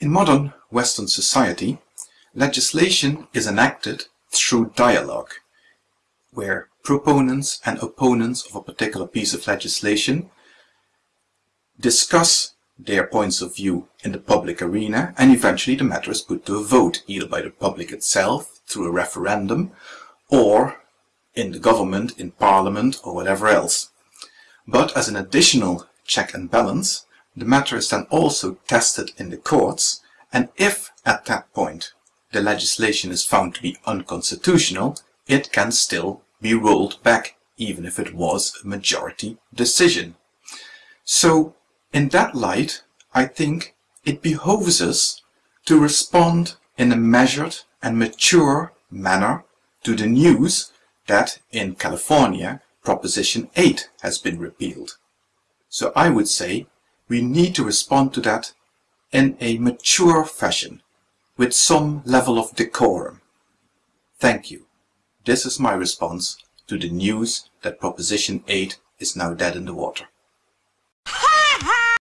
In modern Western society, legislation is enacted through dialogue, where proponents and opponents of a particular piece of legislation discuss their points of view in the public arena and eventually the matter is put to a vote, either by the public itself, through a referendum, or in the government, in parliament, or whatever else. But as an additional check and balance, the matter is then also tested in the courts, and if at that point the legislation is found to be unconstitutional, it can still be rolled back, even if it was a majority decision. So, in that light, I think it behoves us to respond in a measured and mature manner to the news that in California Proposition 8 has been repealed. So I would say we need to respond to that in a mature fashion, with some level of decorum. Thank you. This is my response to the news that Proposition 8 is now dead in the water.